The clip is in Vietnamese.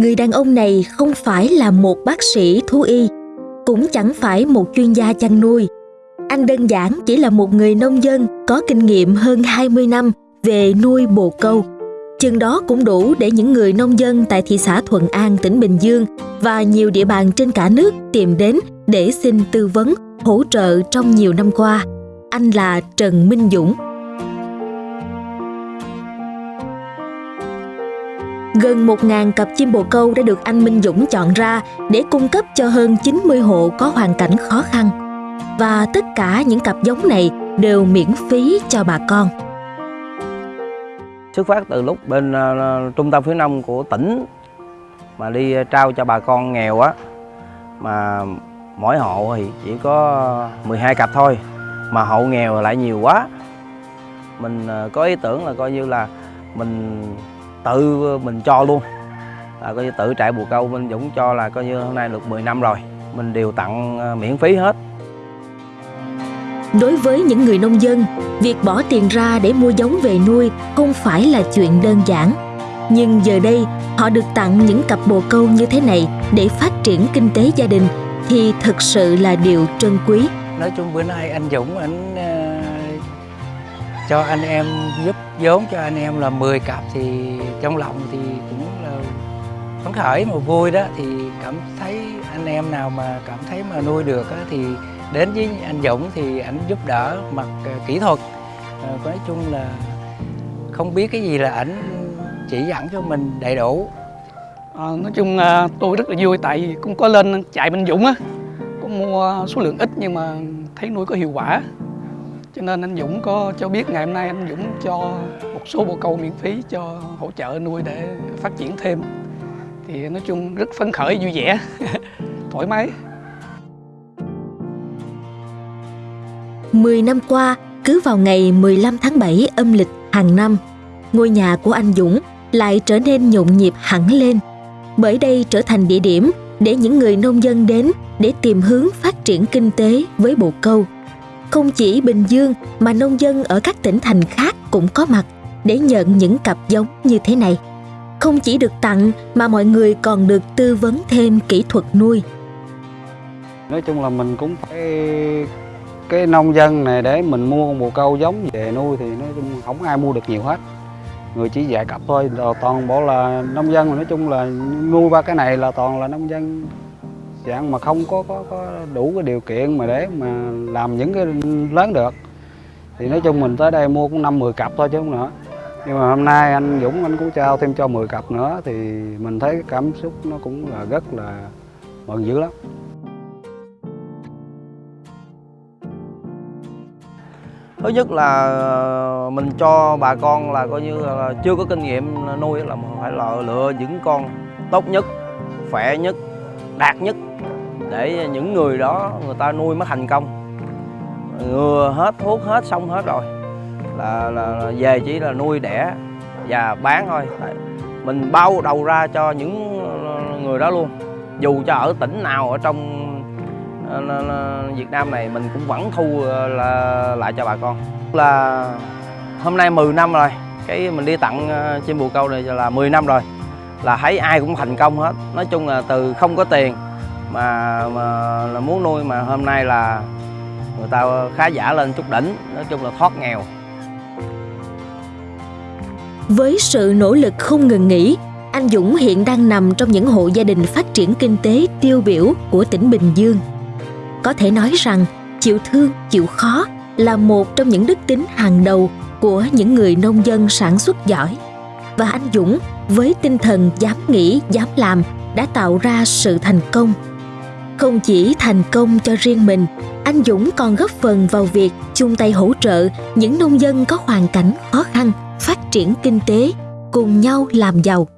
Người đàn ông này không phải là một bác sĩ thú y, cũng chẳng phải một chuyên gia chăn nuôi. Anh đơn giản chỉ là một người nông dân có kinh nghiệm hơn 20 năm về nuôi bồ câu. Chừng đó cũng đủ để những người nông dân tại thị xã Thuận An, tỉnh Bình Dương và nhiều địa bàn trên cả nước tìm đến để xin tư vấn, hỗ trợ trong nhiều năm qua. Anh là Trần Minh Dũng. Gần 1.000 cặp chim bồ câu đã được anh Minh Dũng chọn ra để cung cấp cho hơn 90 hộ có hoàn cảnh khó khăn. Và tất cả những cặp giống này đều miễn phí cho bà con. Xuất phát từ lúc bên uh, trung tâm phía đông của tỉnh mà đi ờ, trao cho bà con nghèo á mà mỗi hộ thì chỉ có 12 cặp thôi mà hộ nghèo lại nhiều quá mình uh, có ý tưởng là coi như là mình tự mình cho luôn là coi như tự trại bồ câu Minh Dũng cho là coi như hôm nay được 10 năm rồi mình đều tặng ờ, miễn phí hết Đối với những người nông dân, việc bỏ tiền ra để mua giống về nuôi không phải là chuyện đơn giản. Nhưng giờ đây, họ được tặng những cặp bồ câu như thế này để phát triển kinh tế gia đình thì thực sự là điều trân quý. Nói chung bữa nay anh Dũng anh uh, cho anh em giúp vốn cho anh em là 10 cặp thì trong lòng thì cũng là phấn khởi mà vui đó. Thì cảm thấy anh em nào mà cảm thấy mà nuôi được á, thì đến với anh Dũng thì anh giúp đỡ mặt ờ, kỹ thuật. À, nói chung là không biết cái gì là ảnh chỉ dẫn cho mình đầy đủ. À, nói chung tôi rất là vui tại vì cũng có lên chạy bên Dũng á cũng mua số lượng ít nhưng mà thấy nuôi có hiệu quả cho nên anh Dũng có cho biết ngày hôm nay anh Dũng cho một số bồ câu miễn phí cho hỗ trợ nuôi để phát triển thêm thì nói chung rất phấn khởi vui vẻ thoải mái 10 năm qua, cứ vào ngày 15 tháng 7 âm lịch hàng năm, ngôi nhà của anh Dũng lại trở nên nhộn nhịp hẳn lên. Bởi đây trở thành địa điểm để những người nông dân đến để tìm hướng phát triển kinh tế với bồ câu. Không chỉ Bình Dương mà nông dân ở các tỉnh thành khác cũng có mặt để nhận những cặp giống như thế này. Không chỉ được tặng mà mọi người còn được tư vấn thêm kỹ thuật nuôi. Nói chung là mình cũng phải, cái nông dân này để mình mua bồ câu giống về nuôi thì nói chung không ai mua được nhiều hết người chỉ dạy cặp thôi rồi toàn bộ là nông dân mà nói chung là nuôi ba cái này là toàn là nông dân dạng mà không có có, có đủ cái điều kiện mà để mà làm những cái lớn được. Thì nói chung mình tới đây mua cũng năm mười cặp thôi chứ không nữa. Nhưng mà hôm nay anh Dũng anh cũng trao thêm cho 10 cặp nữa thì mình thấy cái cảm xúc nó cũng là rất là mừng dữ lắm. Thứ nhất là ờ, mình cho bà con là coi như là chưa có kinh nghiệm nuôi là phải là lựa những con tốt nhất khỏe nhất đạt nhất để những người đó người ta nuôi mới thành công. Ngừa hết thuốc hết xong hết rồi. Là, là, là về chỉ là nuôi đẻ và bán thôi. Mình bao đầu ra cho những người đó luôn. Dù cho ở tỉnh nào ở trong ờ, Việt Nam này mình cũng vẫn thu ờ, là lại cho bà con. Là hôm nay 10 năm rồi. Cái mình đi tặng ờ, chim bồ câu này là 10 năm rồi. Là thấy ai cũng thành công hết. Nói chung là từ không có tiền mà, mà là muốn nuôi mà hôm nay là người ta khá giả lên chút đỉnh nói chung là thoát nghèo. Với sự nỗ lực không ngừng nghỉ anh Dũng hiện đang nằm trong những hộ gia đình phát triển kinh tế tiêu biểu của tỉnh Bình Dương. Có thể nói rằng chịu thương chịu khó là một trong những đức tính hàng đầu của những người nông dân sản xuất giỏi. Và anh dũng với tinh thần dám nghĩ dám làm đã tạo ra sự thành công không chỉ thành công cho riêng mình, anh dũng còn góp phần vào việc chung tay hỗ trợ những nông dân có hoàn cảnh khó khăn, phát triển kinh tế, cùng nhau làm giàu.